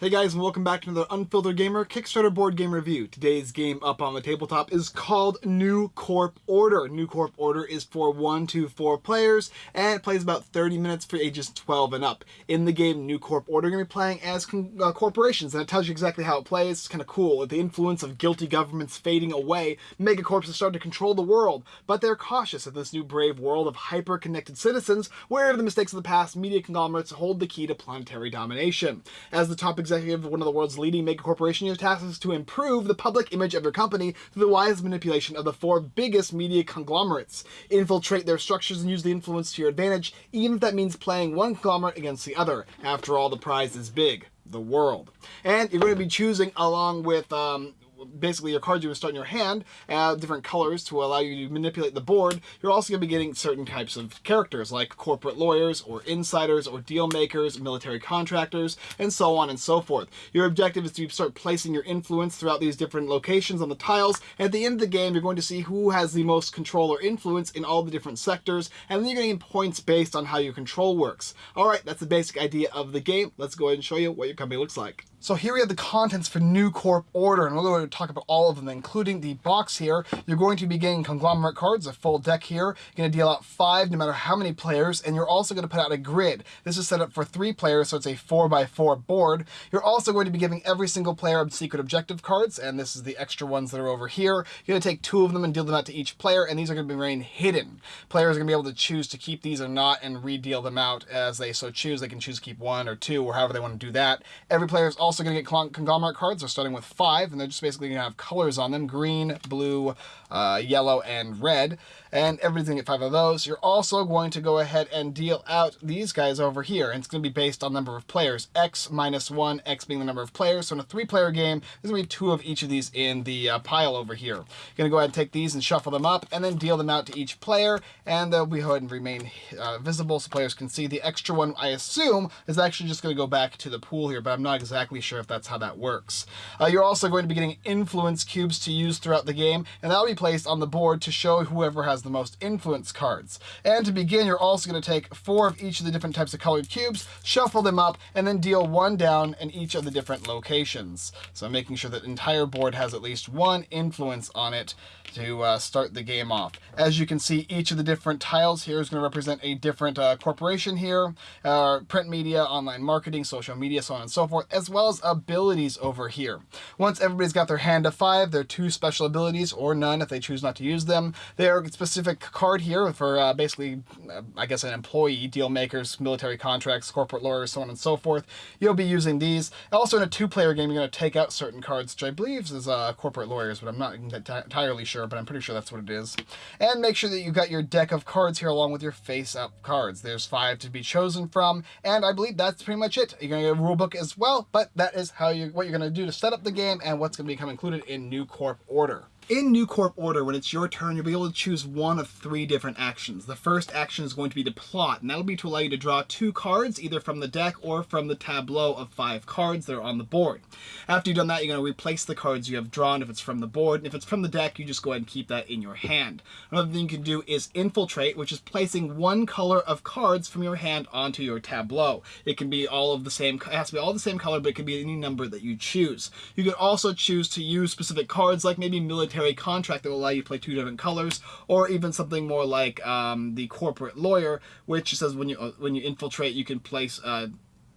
Hey guys and welcome back to another Unfiltered Gamer Kickstarter board game review. Today's game up on the tabletop is called New Corp Order. New Corp Order is for 1 to 4 players and it plays about 30 minutes for ages 12 and up. In the game New Corp Order you're going to be playing as uh, corporations and it tells you exactly how it plays. It's kind of cool. With the influence of guilty governments fading away, megacorps have started to control the world, but they're cautious of this new brave world of hyper-connected citizens where the mistakes of the past media conglomerates hold the key to planetary domination. As the top executive of one of the world's leading mega corporations, your task is to improve the public image of your company through the wise manipulation of the four biggest media conglomerates. Infiltrate their structures and use the influence to your advantage, even if that means playing one conglomerate against the other. After all, the prize is big the world. And you're going to be choosing along with um, basically your cards you start in your hand, uh, different colors to allow you to manipulate the board, you're also going to be getting certain types of characters like corporate lawyers or insiders or deal makers, military contractors, and so on and so forth. Your objective is to start placing your influence throughout these different locations on the tiles. At the end of the game, you're going to see who has the most control or influence in all the different sectors, and then you're getting points based on how your control works. All right, that's the basic idea of the game. Let's go ahead and show you what your company looks like. So here we have the contents for New Corp Order, and we're going to talk about all of them, including the box here. You're going to be getting conglomerate cards, a full deck here. You're going to deal out five no matter how many players, and you're also going to put out a grid. This is set up for three players, so it's a four by four board. You're also going to be giving every single player secret objective cards, and this is the extra ones that are over here. You're going to take two of them and deal them out to each player, and these are going to remain hidden. Players are going to be able to choose to keep these or not and re-deal them out as they so choose. They can choose to keep one or two or however they want to do that. Every player is also going to get conglomerate cards. They're starting with five, and they're just basically going to have colors on them, green, blue, uh, yellow, and red. And everything at five of those. You're also going to go ahead and deal out these guys over here, and it's going to be based on number of players. X minus one, X being the number of players. So in a three-player game, there's going to be two of each of these in the uh, pile over here. You're going to go ahead and take these and shuffle them up, and then deal them out to each player, and they'll be ahead and remain uh, visible so players can see. The extra one, I assume, is actually just going to go back to the pool here, but I'm not exactly sure if that's how that works. Uh, you're also going to be getting influence cubes to use throughout the game, and that'll be placed on the board to show whoever has the most influence cards. And to begin, you're also going to take four of each of the different types of colored cubes, shuffle them up, and then deal one down in each of the different locations. So making sure that the entire board has at least one influence on it to uh, start the game off. As you can see, each of the different tiles here is going to represent a different uh, corporation here, uh, print media, online marketing, social media, so on and so forth, as well as abilities over here. Once everybody's got their hand of five, their two special abilities, or none if they choose not to use them. They are a specific card here for uh, basically, uh, I guess, an employee, deal makers, military contracts, corporate lawyers, so on and so forth. You'll be using these. Also, in a two-player game, you're going to take out certain cards, which I believe is uh, corporate lawyers, but I'm not entirely sure, but I'm pretty sure that's what it is. And make sure that you've got your deck of cards here along with your face-up cards. There's five to be chosen from, and I believe that's pretty much it. You're going to get a rule book as well, but that is how you what you're going to do to set up the game and what's going to become included in New Corp Order. In New Corp Order, when it's your turn, you'll be able to choose one of three different actions. The first action is going to be to plot, and that'll be to allow you to draw two cards, either from the deck or from the tableau of five cards that are on the board. After you've done that, you're going to replace the cards you have drawn if it's from the board, and if it's from the deck, you just go ahead and keep that in your hand. Another thing you can do is infiltrate, which is placing one color of cards from your hand onto your tableau. It can be all of the same, it has to be all the same color, but it can be any number that you choose. You can also choose to use specific cards, like maybe military military contract that will allow you to play two different colors, or even something more like um, the corporate lawyer, which says when you uh, when you infiltrate, you can place uh,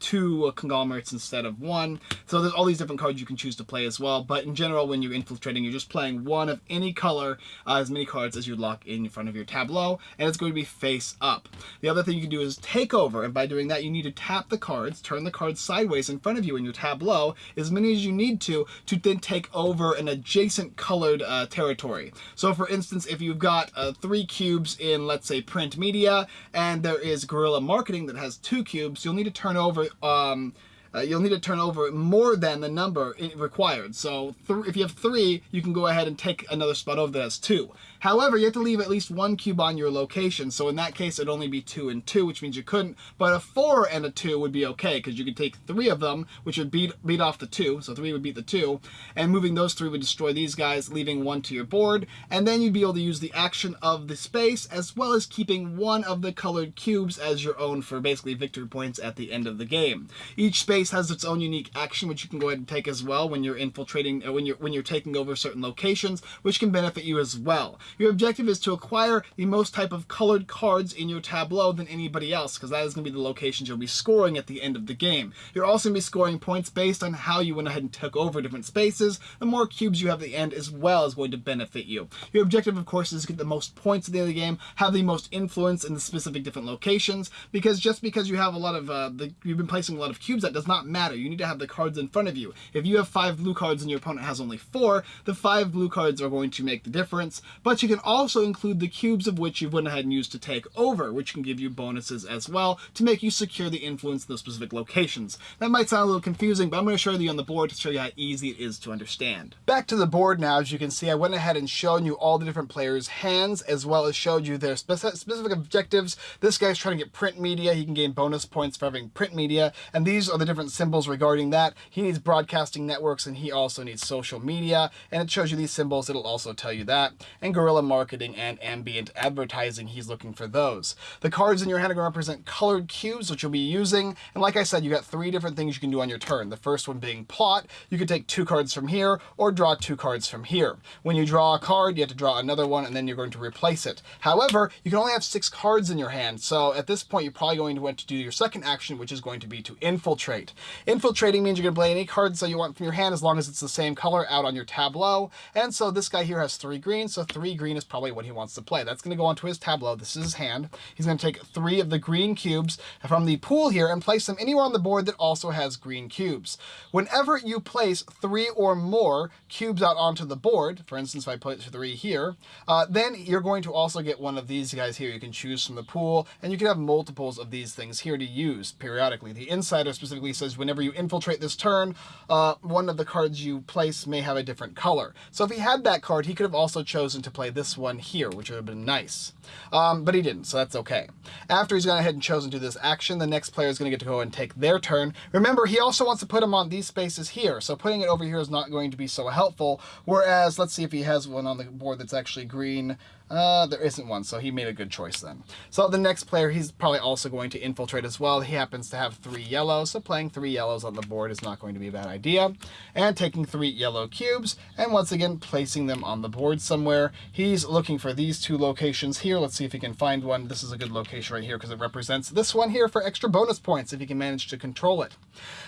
two conglomerates instead of one. So there's all these different cards you can choose to play as well. But in general, when you're infiltrating, you're just playing one of any color, uh, as many cards as you lock in front of your tableau, and it's going to be face up. The other thing you can do is take over, and by doing that, you need to tap the cards, turn the cards sideways in front of you in your tableau, as many as you need to, to then take over an adjacent colored uh, territory. So for instance, if you've got uh, three cubes in, let's say, print media, and there is guerrilla marketing that has two cubes, you'll need to turn over um, uh, you'll need to turn over more than the number required. So if you have three, you can go ahead and take another spot over that has two. However, you have to leave at least one cube on your location. So in that case, it'd only be two and two, which means you couldn't. But a four and a two would be okay because you could take three of them, which would beat, beat off the two. So three would beat the two. And moving those three would destroy these guys, leaving one to your board. And then you'd be able to use the action of the space as well as keeping one of the colored cubes as your own for basically victory points at the end of the game. Each space has its own unique action, which you can go ahead and take as well when you're infiltrating, uh, when you're when you're taking over certain locations, which can benefit you as well. Your objective is to acquire the most type of colored cards in your tableau than anybody else, because that is going to be the locations you'll be scoring at the end of the game. You're also going to be scoring points based on how you went ahead and took over different spaces. The more cubes you have at the end as well is going to benefit you. Your objective, of course, is to get the most points at the end of the game, have the most influence in the specific different locations, because just because you have a lot of, uh, the, you've been placing a lot of cubes, that does not matter. You need to have the cards in front of you. If you have five blue cards and your opponent has only four, the five blue cards are going to make the difference, but you can also include the cubes of which you've went ahead and used to take over, which can give you bonuses as well to make you secure the influence in those specific locations. That might sound a little confusing, but I'm going to show you on the board to show you how easy it is to understand. Back to the board now, as you can see, I went ahead and shown you all the different players' hands, as well as showed you their specific objectives. This guy's trying to get print media. He can gain bonus points for having print media, and these are the different symbols regarding that. He needs broadcasting networks, and he also needs social media, and it shows you these symbols. It'll also tell you that. And guerrilla marketing and ambient advertising, he's looking for those. The cards in your hand are going to represent colored cubes, which you'll be using. And like I said, you got three different things you can do on your turn. The first one being plot. You can take two cards from here or draw two cards from here. When you draw a card, you have to draw another one and then you're going to replace it. However, you can only have six cards in your hand. So at this point, you're probably going to want to do your second action, which is going to be to infiltrate. Infiltrating means you're going to play any cards that you want from your hand as long as it's the same color out on your tableau. And so this guy here has three green, so three green is probably what he wants to play. That's going to go onto his tableau. This is his hand. He's going to take three of the green cubes from the pool here and place them anywhere on the board that also has green cubes. Whenever you place three or more cubes out onto the board, for instance, if I put three here, uh, then you're going to also get one of these guys here. You can choose from the pool, and you can have multiples of these things here to use periodically. The insider specifically says whenever you infiltrate this turn, uh, one of the cards you place may have a different color. So if he had that card, he could have also chosen to play this one here, which would have been nice. Um, but he didn't, so that's okay. After he's gone ahead and chosen to do this action, the next player is going to get to go and take their turn. Remember, he also wants to put him on these spaces here, so putting it over here is not going to be so helpful. Whereas, let's see if he has one on the board that's actually green. Uh, there isn't one, so he made a good choice then. So the next player, he's probably also going to infiltrate as well. He happens to have three yellows, so playing three yellows on the board is not going to be a bad idea. And taking three yellow cubes, and once again, placing them on the board somewhere. He's looking for these two locations here. Let's see if he can find one. This is a good location right here because it represents this one here for extra bonus points if he can manage to control it.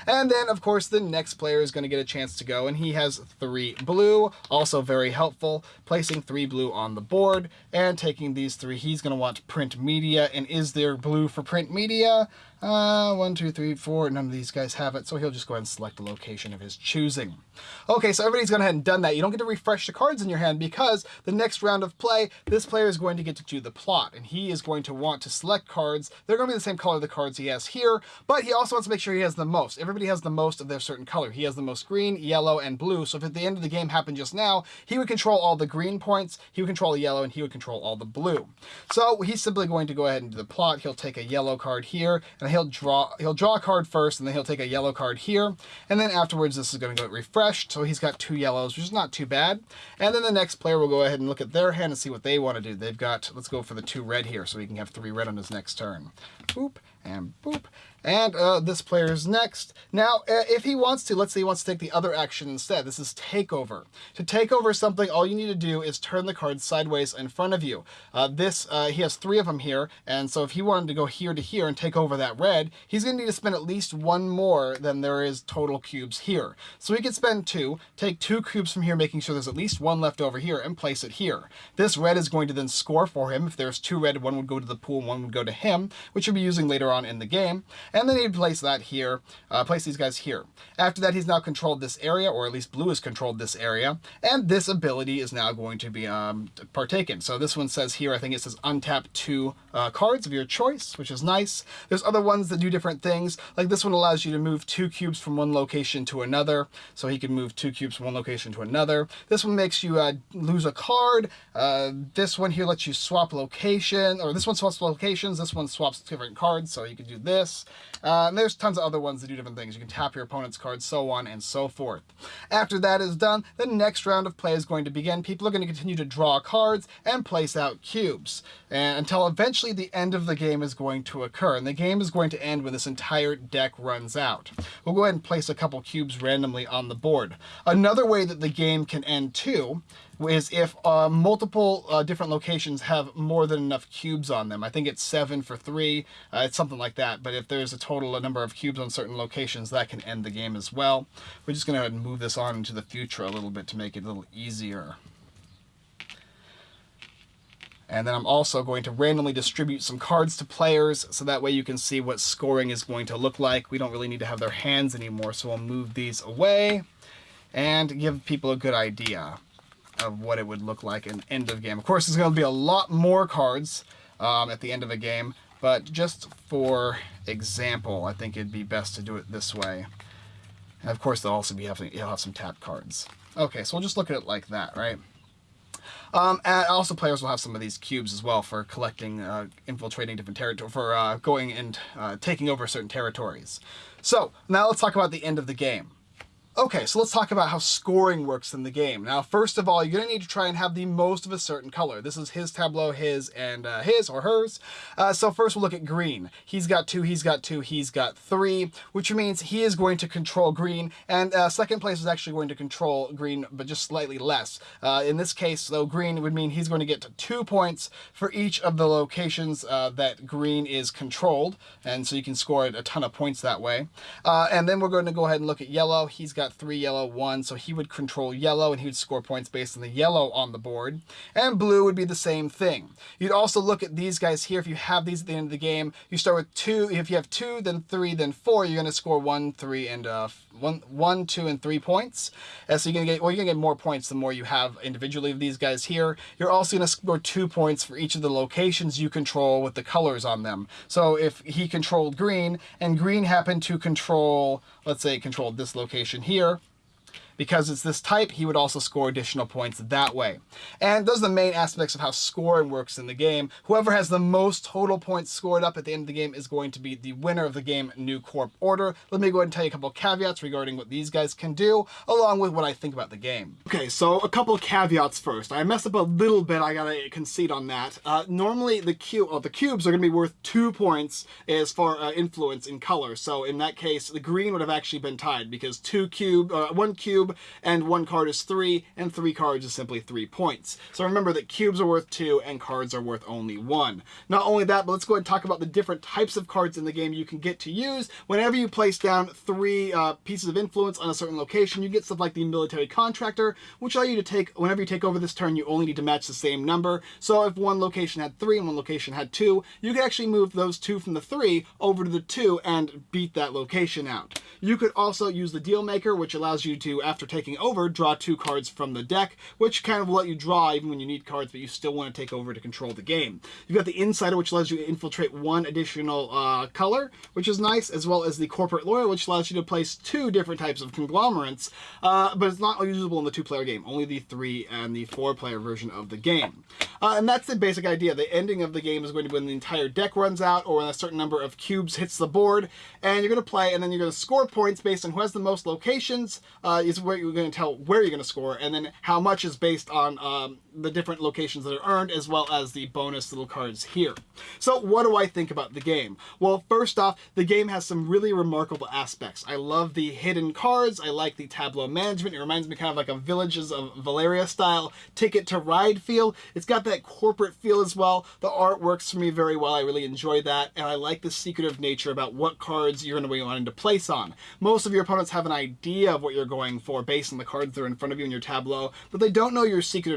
And then, of course, the next player is going to get a chance to go, and he has three blue, also very helpful, placing three blue on the board and taking these three. He's going to want print media, and is there blue for print media? Uh, one, two, three, four. None of these guys have it, so he'll just go ahead and select a location of his choosing. Okay, so everybody's gone ahead and done that. You don't get to refresh the cards in your hand because the next round of play, this player is going to get to do the plot, and he is going to want to select cards. They're going to be the same color the cards he has here, but he also wants to make sure he has the most. Everybody has the most of their certain color. He has the most green, yellow, and blue, so if at the end of the game happened just now, he would control all the green points, he would control the yellow, and he would control all the blue. So he's simply going to go ahead and do the plot. He'll take a yellow card here, and he'll draw he'll draw a card first, and then he'll take a yellow card here, and then afterwards this is going to go refreshed, so he's got two yellows, which is not too bad. And then the next player will go ahead and look at their hand and see what they want to do. They've got, let's go for the two red here, so he can have three red on his next turn. Boop, and boop. And uh, this player is next. Now, uh, if he wants to, let's say he wants to take the other action instead. This is takeover. To take over something, all you need to do is turn the card sideways in front of you. Uh, this, uh, he has three of them here, and so if he wanted to go here to here and take over that red, he's going to need to spend at least one more than there is total cubes here. So he could spend two, take two cubes from here, making sure there's at least one left over here, and place it here. This red is going to then score for him. If there's two red, one would go to the pool, one would go to him, which he'll be using later on in the game. And then he'd place that here, uh, place these guys here. After that, he's now controlled this area, or at least blue has controlled this area, and this ability is now going to be um, partaken. So this one says here, I think it says untap two uh, cards of your choice, which is nice. There's other ones that do different things, like this one allows you to move two cubes from one location to another, so he can move two cubes from one location to another. This one makes you uh, lose a card. Uh, this one here lets you swap location, or this one swaps locations, this one swaps different cards, so you can do this. Uh, and there's tons of other ones that do different things. You can tap your opponent's cards, so on and so forth. After that is done, the next round of play is going to begin. People are going to continue to draw cards and place out cubes and until eventually the end of the game is going to occur. And the game is going to end when this entire deck runs out. We'll go ahead and place a couple cubes randomly on the board. Another way that the game can end too is if uh, multiple uh, different locations have more than enough cubes on them. I think it's seven for three, uh, it's something like that. But if there's a total number of cubes on certain locations, that can end the game as well. We're just going to move this on into the future a little bit to make it a little easier. And then I'm also going to randomly distribute some cards to players so that way you can see what scoring is going to look like. We don't really need to have their hands anymore, so we'll move these away and give people a good idea of what it would look like in end of game. Of course, there's going to be a lot more cards um, at the end of a game, but just for example, I think it'd be best to do it this way. And of course, they'll also be having, you'll have some tap cards. Okay, so we'll just look at it like that, right? Um, and also players will have some of these cubes as well for collecting, uh, infiltrating different territory, for uh, going and uh, taking over certain territories. So now let's talk about the end of the game. Okay, so let's talk about how scoring works in the game. Now, first of all, you're going to need to try and have the most of a certain color. This is his tableau, his, and uh, his or hers. Uh, so first we'll look at green. He's got two, he's got two, he's got three, which means he is going to control green, and uh, second place is actually going to control green, but just slightly less. Uh, in this case, though, green would mean he's going to get to two points for each of the locations uh, that green is controlled, and so you can score a ton of points that way. Uh, and then we're going to go ahead and look at yellow. He's got got three yellow, one, so he would control yellow and he would score points based on the yellow on the board. And blue would be the same thing. You'd also look at these guys here. If you have these at the end of the game, you start with two. If you have two, then three, then four, you're going to score one, three, and uh, one, one, two, and three points. And so you're going to get, well, you're going to get more points the more you have individually of these guys here. You're also going to score two points for each of the locations you control with the colors on them. So if he controlled green and green happened to control, let's say, controlled this location here, here because it's this type, he would also score additional points that way. And those are the main aspects of how scoring works in the game. Whoever has the most total points scored up at the end of the game is going to be the winner of the game, New Corp Order. Let me go ahead and tell you a couple caveats regarding what these guys can do, along with what I think about the game. Okay, so a couple caveats first. I messed up a little bit, I gotta concede on that. Uh, normally, the, cube, oh, the cubes are gonna be worth two points as far uh, influence in color. So in that case, the green would have actually been tied because two cube, uh, one cube cube, and one card is three, and three cards is simply three points. So remember that cubes are worth two, and cards are worth only one. Not only that, but let's go ahead and talk about the different types of cards in the game you can get to use. Whenever you place down three uh, pieces of influence on a certain location, you get stuff like the military contractor, which allow you to take, whenever you take over this turn, you only need to match the same number. So if one location had three and one location had two, you could actually move those two from the three over to the two and beat that location out. You could also use the deal maker, which allows you to, after taking over, draw two cards from the deck, which kind of will let you draw even when you need cards, but you still want to take over to control the game. You've got the Insider, which allows you to infiltrate one additional uh, color, which is nice, as well as the Corporate Lawyer, which allows you to place two different types of conglomerates, uh, but it's not usable in the two-player game, only the three and the four-player version of the game. Uh, and that's the basic idea. The ending of the game is going to be when the entire deck runs out or when a certain number of cubes hits the board, and you're going to play, and then you're going to score points based on who has the most locations, uh, is where you're going to tell where you're going to score, and then how much is based on um, the different locations that are earned, as well as the bonus little cards here. So what do I think about the game? Well, first off, the game has some really remarkable aspects. I love the hidden cards, I like the tableau management, it reminds me kind of like a Villages of Valeria style Ticket to Ride feel. It's got that corporate feel as well. The art works for me very well, I really enjoy that, and I like the secretive nature about what cards you're going to be wanting to place on. Most of your opponents have an idea of what you're going for based on the cards that are in front of you in your tableau, but they don't know your secret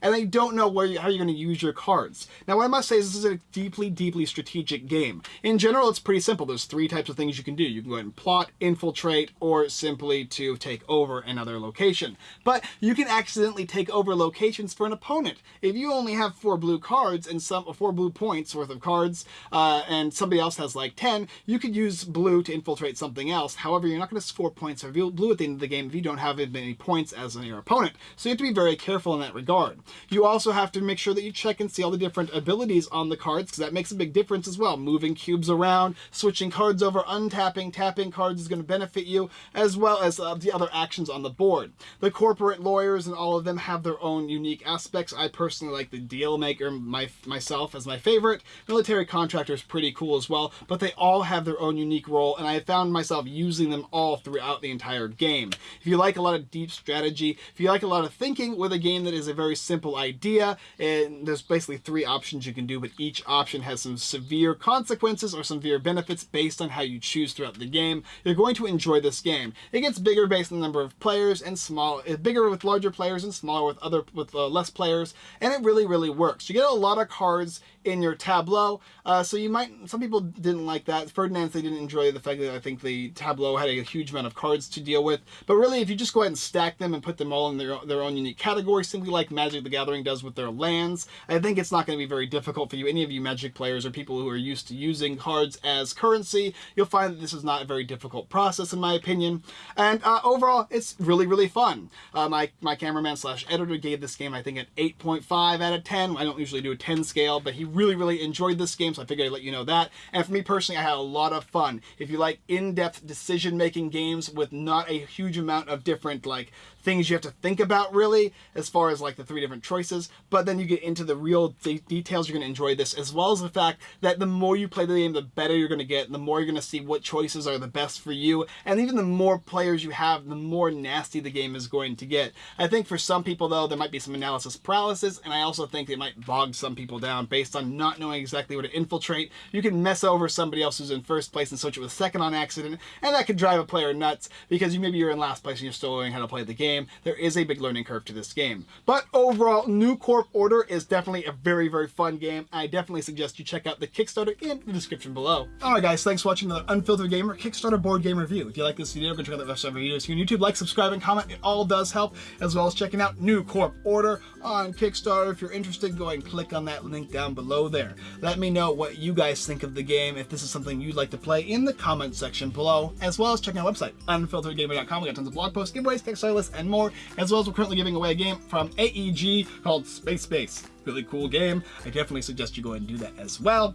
and they don't know where you, how you're going to use your cards. Now, what I must say is this is a deeply, deeply strategic game. In general, it's pretty simple. There's three types of things you can do. You can go ahead and plot, infiltrate, or simply to take over another location. But you can accidentally take over locations for an opponent. If you only have four blue cards and some four blue points worth of cards, uh, and somebody else has like 10, you could use blue to infiltrate something else. However, you're not going to score points for blue at the end of the game if you don't have as many points as your opponent. So you have to be very careful in that regard card. You also have to make sure that you check and see all the different abilities on the cards because that makes a big difference as well. Moving cubes around, switching cards over, untapping, tapping cards is going to benefit you as well as uh, the other actions on the board. The corporate lawyers and all of them have their own unique aspects. I personally like the deal maker my, myself as my favorite. Military contractor is pretty cool as well, but they all have their own unique role and I found myself using them all throughout the entire game. If you like a lot of deep strategy, if you like a lot of thinking with a game that is a very simple idea, and there's basically three options you can do, but each option has some severe consequences or severe benefits based on how you choose throughout the game, you're going to enjoy this game. It gets bigger based on the number of players and small, eh, bigger with larger players and smaller with other with uh, less players, and it really, really works. You get a lot of cards in your tableau. Uh, so you might, some people didn't like that. Ferdinand, they didn't enjoy the fact that I think the tableau had a huge amount of cards to deal with. But really, if you just go ahead and stack them and put them all in their, their own unique category, simply like Magic the Gathering does with their lands, I think it's not going to be very difficult for you. Any of you Magic players or people who are used to using cards as currency, you'll find that this is not a very difficult process in my opinion. And uh, overall, it's really, really fun. Uh, my, my cameraman slash editor gave this game, I think, an 8.5 out of 10. I don't usually do a 10 scale, but he really, really really enjoyed this game, so I figured I'd let you know that. And for me personally, I had a lot of fun. If you like in-depth decision-making games with not a huge amount of different like things you have to think about really as far as like the three different choices but then you get into the real de details you're going to enjoy this as well as the fact that the more you play the game the better you're going to get the more you're going to see what choices are the best for you and even the more players you have the more nasty the game is going to get. I think for some people though there might be some analysis paralysis and I also think it might bog some people down based on not knowing exactly where to infiltrate. You can mess over somebody else who's in first place and switch it with second on accident and that could drive a player nuts because you maybe you're in last place and you're still learning how to play the game game, there is a big learning curve to this game. But overall, New Corp Order is definitely a very, very fun game. I definitely suggest you check out the Kickstarter in the description below. Alright guys, thanks for watching another Unfiltered Gamer Kickstarter board game review. If you like this video, go check out the rest of our videos here on YouTube. Like, subscribe, and comment. It all does help, as well as checking out New Corp Order on Kickstarter. If you're interested, go ahead and click on that link down below there. Let me know what you guys think of the game, if this is something you'd like to play in the comment section below, as well as checking out our website, unfilteredgamer.com. We got tons of blog posts, giveaways, Kickstarter lists, and more, as well as we're currently giving away a game from AEG called Space Base. Really cool game. I definitely suggest you go and do that as well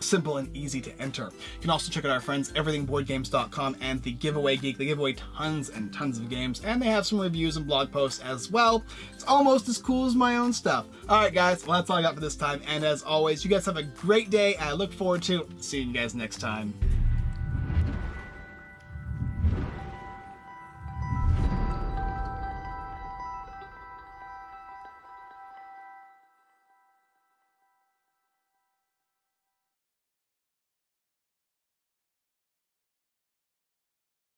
simple and easy to enter. You can also check out our friends everythingboardgames.com and the Giveaway Geek. They give away tons and tons of games and they have some reviews and blog posts as well. It's almost as cool as my own stuff. Alright guys, well that's all I got for this time and as always, you guys have a great day. I look forward to seeing you guys next time.